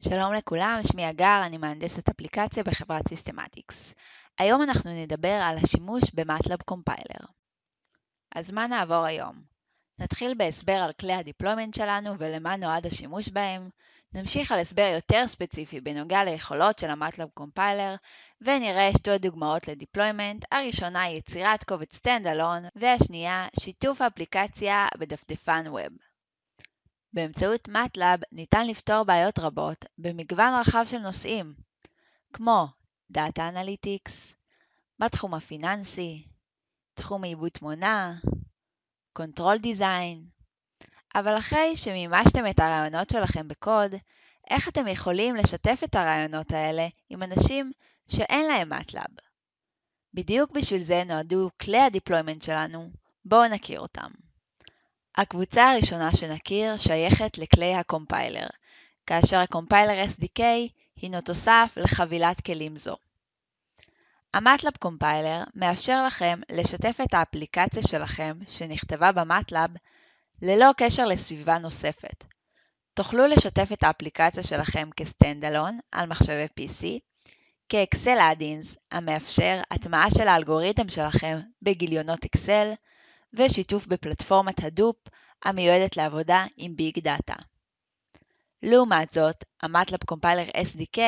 שלום לכולם, שמי אגר, אני מהנדסת אפליקציה בחברת סיסטמטיקס. היום אנחנו נדבר על השימוש במטלב compiler. אז מה נעבור היום? נתחיל בהסבר על כלי ה deployment שלנו ולמה נועד השימוש בהם, נמשיך על הסבר יותר ספציפי בנוגע ליכולות של המטלב compiler, ונראה שתי דוגמאות ל deployment, הראשונה היא יצירת קובץ standalone, והשנייה שיתוף אפליקציה בדפדפן web. באמצעות MATLAB ניתן לפתור בעיות רבות במגוון רחב של נושאים, כמו Data Analytics, בתחום הפיננסי, תחום עיבוד תמונה, Control Design, אבל אחרי שמימשתם את הרעיונות שלכם בקוד, איך אתם יכולים לשתף את הרעיונות האלה עם אנשים שאין להם MATLAB? בדיוק בשביל זה נועדו כלי ה deployment שלנו, בואו נכיר אותם. הקבוצה הראשונה שנכיר שייכת לכלי ה compiler, כאשר ה compiler SDK הינו תוסף לחבילת כלים זו. המטלאב compiler מאפשר לכם לשתף את האפליקציה שלכם שנכתבה במטלאב ללא קשר לסביבה נוספת. תוכלו לשתף את האפליקציה שלכם כ standalone על מחשבי PC, כ Excel add-ins המאפשר הטמעה של האלגוריתם שלכם בגיליונות אקסל, ושיתוף בפלטפורמת Hadoop המיועדת לעבודה עם big data. לעומת זאת, המטלב compiler SDK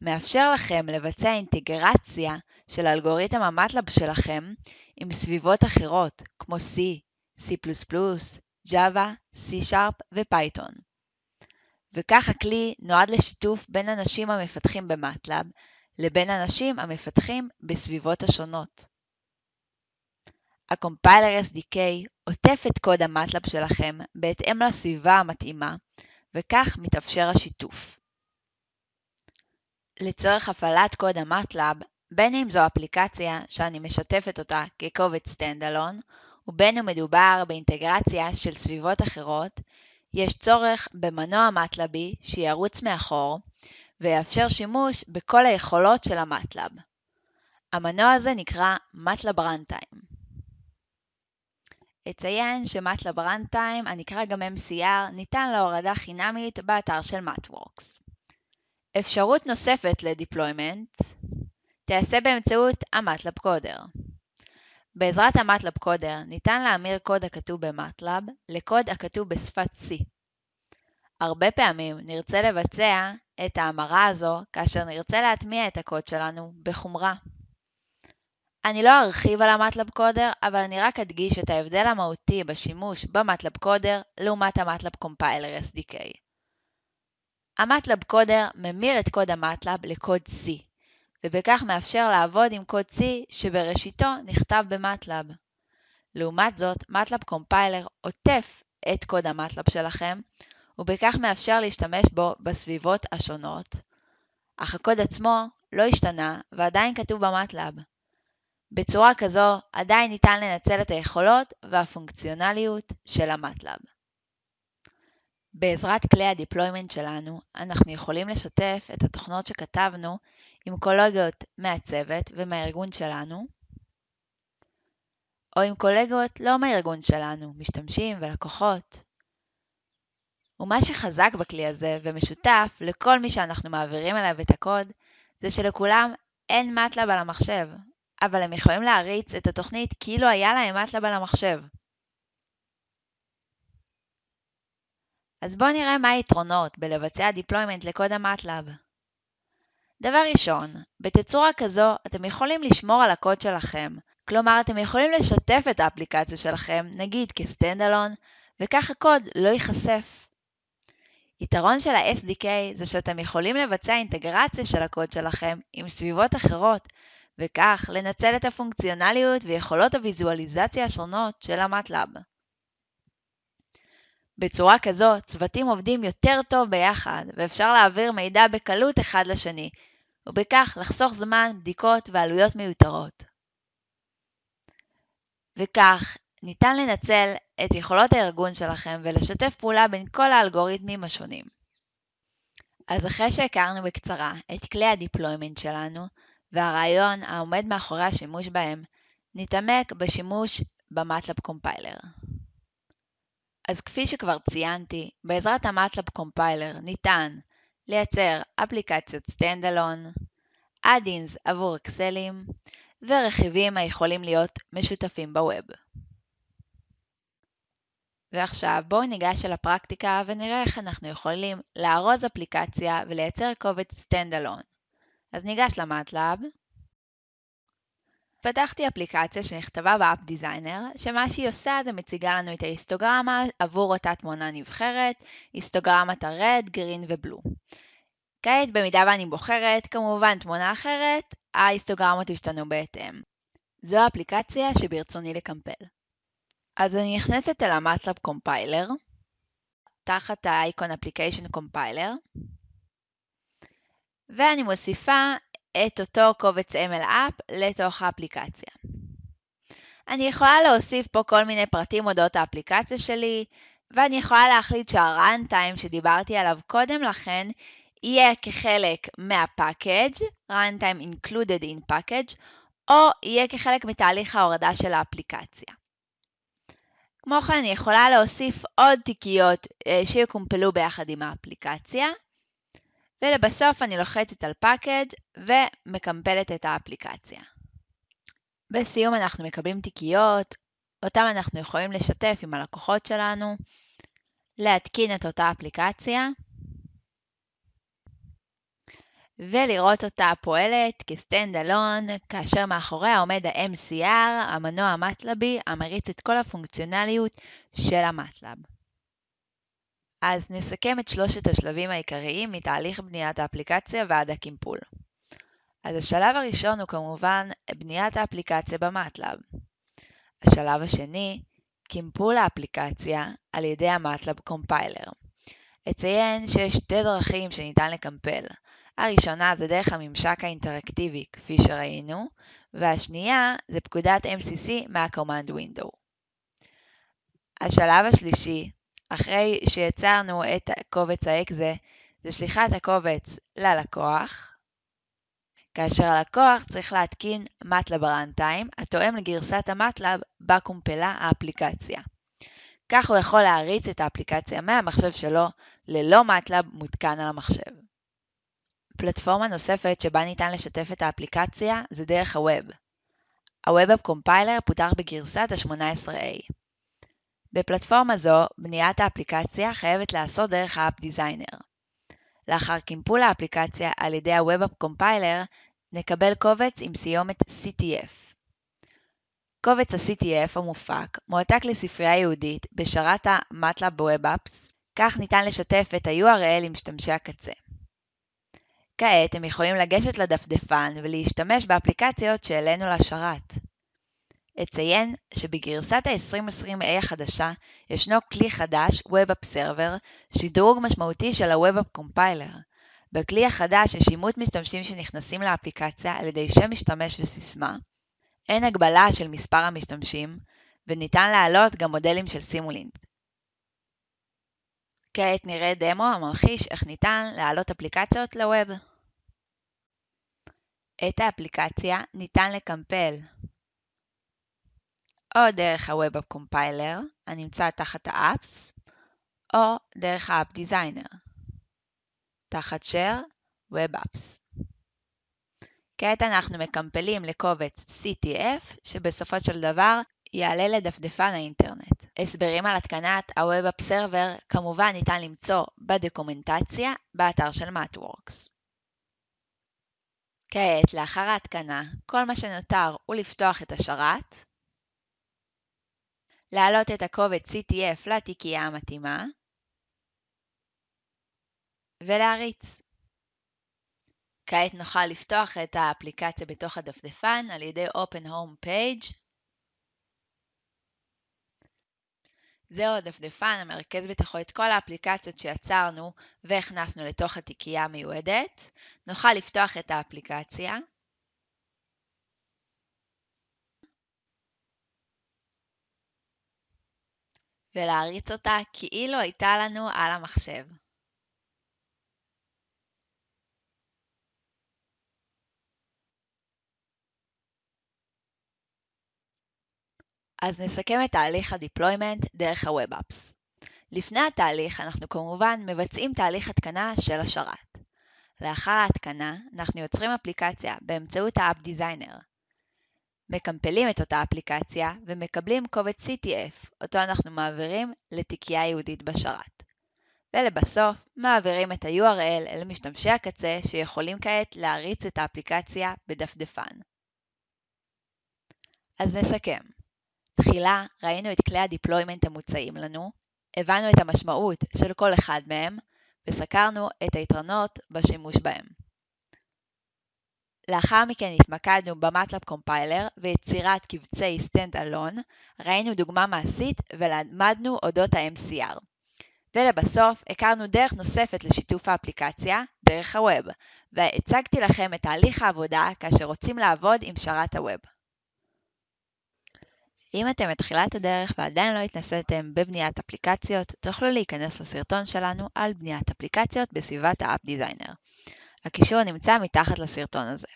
מאפשר לכם לבצע אינטגרציה של אלגוריתם המטלב שלכם עם סביבות אחרות כמו C, C++, Java, C-Sharp ופייתון. וכך הכלי נועד לשיתוף בין אנשים המפתחים במטלב לבין אנשים המפתחים בסביבות השונות. ה compiler SDK עוטף את קוד המטלאב שלכם בהתאם לסביבה המתאימה, וכך מתאפשר השיתוף. לצורך הפעלת קוד המטלאב, בין אם זו אפליקציה שאני משתפת אותה כקובץ standalone, ובין אם מדובר באינטגרציה של סביבות אחרות, יש צורך במנוע מטלבי שירוץ מאחור, ויאפשר שימוש בכל היכולות של המטלב. המנוע הזה נקרא MATLAB Runtime. אציין שמטלב רנטיים, הנקרא גם MCR, ניתן להורדה חינמית באתר של MATWORKS. אפשרות נוספת לדיפלוימנט תיעשה באמצעות המטלב קודר. בעזרת המטלב קודר ניתן להמיר קוד הכתוב במטלב לקוד הכתוב בשפת C. הרבה פעמים נרצה לבצע את ההמרה הזו כאשר נרצה להטמיע את הקוד שלנו בחומרה. אני לא ארחיב על המטלב קודר, אבל אני רק אדגיש את ההבדל המהותי בשימוש במטלב קודר לעומת המטלב קומפיילר SDK. המטלב קודר ממיר את קוד המטלב לקוד C, ובכך מאפשר לעבוד עם קוד C שבראשיתו נכתב במטלב. לעומת זאת, מטלב קומפיילר עוטף את קוד המטלב שלכם, ובכך מאפשר להשתמש בו בסביבות השונות, אך הקוד עצמו לא השתנה ועדיין כתוב במטלב. בצורה כזו עדיין ניתן לנצל את היכולות והפונקציונליות של המטלב. בעזרת כלי הדיפלוימנט שלנו, אנחנו יכולים לשתף את התוכנות שכתבנו עם קולגות מהצוות ומהארגון שלנו, או עם קולגות לא מהארגון שלנו, משתמשים ולקוחות. ומה שחזק בכלי הזה ומשותף לכל מי שאנחנו מעבירים אליו את הקוד, זה שלכולם אין מטלב על המחשב, אבל הם יכולים להריץ את התוכנית כאילו היה להם מטלב על המחשב. אז בואו נראה מה היתרונות בלבצע deployment לקוד המטלב. דבר ראשון, בתצורה כזו אתם יכולים לשמור על הקוד שלכם, כלומר אתם יכולים לשתף את האפליקציה שלכם, נגיד כסטנדלון, וכך הקוד לא ייחשף. יתרון של ה-SDK זה שאתם יכולים לבצע אינטגרציה של הקוד שלכם עם סביבות אחרות, וכך לנצל את הפונקציונליות ויכולות הוויזואליזציה השונות של המטלאב. בצורה כזו, צוותים עובדים יותר טוב ביחד, ואפשר להעביר מידע בקלות אחד לשני, ובכך לחסוך זמן, בדיקות ועלויות מיותרות. וכך, ניתן לנצל את יכולות הארגון שלכם ולשתף פעולה בין כל האלגוריתמים השונים. אז אחרי שהכרנו בקצרה את כלי ה deployment שלנו, והרעיון העומד מאחורי השימוש בהם נתעמק בשימוש במטלב compiler. אז כפי שכבר ציינתי, בעזרת המטלב compiler ניתן לייצר אפליקציות Standalone, add-ins עבור אקסלים ורכיבים היכולים להיות משותפים ב web. ועכשיו בואו ניגש אל הפרקטיקה ונראה איך אנחנו יכולים לארוז אפליקציה ולייצר קובץ Standalone. אז ניגש ל MATLAB. פתחתי אפליקציה שנכתבה ב App Designer, שמה שהיא עושה זה מציגה לנו את ההיסטוגרמה עבור אותה תמונה נבחרת, היסטוגרמת ה red, green ו blue. כעת במידה ואני בוחרת כמובן תמונה אחרת, ההיסטוגרמות ישתנו בהתאם. זו האפליקציה שברצוני לקמפל. אז אני נכנסת אל ה MATLAB Compiler, תחת האייקון Application Compiler, ואני מוסיפה את אותו קובץ MLApp לתוך האפליקציה. אני יכולה להוסיף פה כל מיני פרטים אודות האפליקציה שלי, ואני יכולה להחליט שה-runtime שדיברתי עליו קודם לכן יהיה כחלק מה-package, runtime included in package, או יהיה כחלק מתהליך ההורדה של האפליקציה. כמו כן, אני יכולה להוסיף עוד תיקיות אה, שיקומפלו ביחד עם האפליקציה, ולבסוף אני לוחצת על package ומקמפלת את האפליקציה. בסיום אנחנו מקבלים תיקיות, אותם אנחנו יכולים לשתף עם הלקוחות שלנו, להתקין את אותה אפליקציה, ולראות אותה פועלת כסטנד אלון, כאשר מאחוריה עומד ה-MCR, המנוע המטלבי, המריץ את כל הפונקציונליות של המטלב. אז נסכם את שלושת השלבים העיקריים מתהליך בניית האפליקציה ועד הקימפול. אז השלב הראשון הוא כמובן בניית האפליקציה במטלב. השלב השני, קימפול האפליקציה על ידי המטלב קומפיילר. אציין שיש שתי דרכים שניתן לקמפל. הראשונה זה דרך הממשק האינטראקטיבי, כפי שראינו, והשנייה זה פקודת MCC מה-Command Window. השלב השלישי, אחרי שיצרנו את קובץ האקזה, זה שליחת הקובץ ללקוח, כאשר הלקוח צריך להתקין MATLAB runtime התואם לגרסת ה MATLAB בה קומפלה האפליקציה. כך הוא יכול להריץ את האפליקציה מהמחשב שלו ללא MATLAB מותקן על המחשב. פלטפורמה נוספת שבה ניתן לשתף את האפליקציה זה דרך ה web. ה Web Compiler פותח בגרסת ה-18A. בפלטפורמה זו, בניית האפליקציה חייבת להיעשות דרך ה App Designer. לאחר קימפול האפליקציה על ידי ה-Web Compiler, נקבל קובץ עם סיומת CTF. קובץ ה-CTF המופק מועתק לספרייה ייעודית בשרת ה-MATLAB Web כך ניתן לשתף את ה-URL עם משתמשי הקצה. כעת הם יכולים לגשת לדפדפן ולהשתמש באפליקציות שהעלינו לשרת. אציין שבגרסת ה-2020A החדשה ישנו כלי חדש, Web App Server, שדרוג משמעותי של ה-Web App Compiler. בכלי החדש יש אימות משתמשים שנכנסים לאפליקציה על ידי שם משתמש וסיסמה, אין הגבלה של מספר המשתמשים, וניתן להעלות גם מודלים של סימולינק. כעת נראה דמו הממחיש איך ניתן להעלות אפליקציות לווב. את האפליקציה ניתן לקמפל או דרך ה-Web Compiler הנמצא תחת ה-Apps, או דרך ה-App Designer, תחת Share Web Apps. כעת אנחנו מקמפלים לקובץ CTF, שבסופו של דבר יעלה לדפדפן האינטרנט. הסברים על התקנת ה-Web App Server כמובן ניתן למצוא בדוקומנטציה באתר של MathWorks. כעת, לאחר ההתקנה, כל מה שנותר הוא לפתוח את השרת, להעלות את הקובץ CTF לתיקייה המתאימה ולהריץ. כעת נוכל לפתוח את האפליקציה בתוך הדפדפן על ידי Open Home Page. זהו הדפדפן המרכז בתוכו את כל האפליקציות שיצרנו והכנסנו לתוך התיקייה המיועדת. נוכל לפתוח את האפליקציה. ולהריץ אותה כאילו הייתה לנו על המחשב. אז נסכם את תהליך ה-deployment דרך ה-Web Apps. לפני התהליך אנחנו כמובן מבצעים תהליך התקנה של השרת. לאחר ההתקנה, אנחנו יוצרים אפליקציה באמצעות האפ דיזיינר. מקמפלים את אותה אפליקציה ומקבלים קובץ CTF, אותו אנחנו מעבירים לתיקייה ייעודית בשרת. ולבסוף, מעבירים את ה-URL אל משתמשי הקצה שיכולים כעת להריץ את האפליקציה בדפדפן. אז נסכם. תחילה ראינו את כלי ה deployment המוצעים לנו, הבנו את המשמעות של כל אחד מהם, וסקרנו את היתרונות בשימוש בהם. לאחר מכן התמקדנו ב MATLAB Compiler ויצירת קבצי Stand-Alone, ראינו דוגמה מעשית ולמדנו אודות ה-MCR. ולבסוף, הכרנו דרך נוספת לשיתוף האפליקציה, דרך ה web, והצגתי לכם את תהליך העבודה כאשר רוצים לעבוד עם שרת ה web. אם אתם בתחילת הדרך ועדיין לא התנסיתם בבניית אפליקציות, תוכלו להיכנס לסרטון שלנו על בניית אפליקציות בסביבת האפ דיזיינר. הקישור נמצא מתחת לסרטון הזה.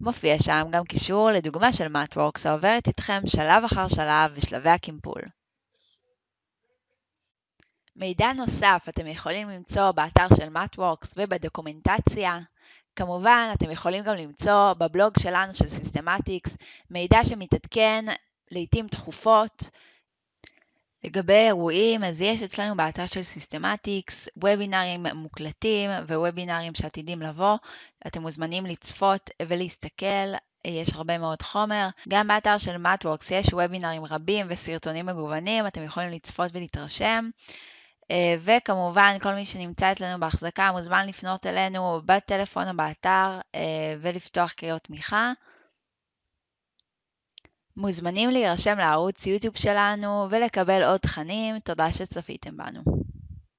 מופיע שם גם קישור לדוגמה של MatWorks העוברת איתכם שלב אחר שלב בשלבי הקימפול. מידע נוסף אתם יכולים למצוא באתר של MatWorks ובדוקומנטציה. כמובן, אתם יכולים גם למצוא בבלוג שלנו של Systematics מידע שמתעדכן לעיתים תכופות. לגבי אירועים, אז יש אצלנו באתר של Systematics וובינרים מוקלטים ווובינרים שעתידים לבוא. אתם מוזמנים לצפות ולהסתכל, יש הרבה מאוד חומר. גם באתר של MatWorks יש וובינרים רבים וסרטונים מגוונים, אתם יכולים לצפות ולהתרשם. אה, וכמובן, כל מי שנמצא אצלנו בהחזקה מוזמן לפנות אלינו בטלפון או באתר אה, ולפתוח קריאות תמיכה. מוזמנים להירשם לערוץ יוטיוב שלנו ולקבל עוד תכנים. תודה שצפיתם בנו.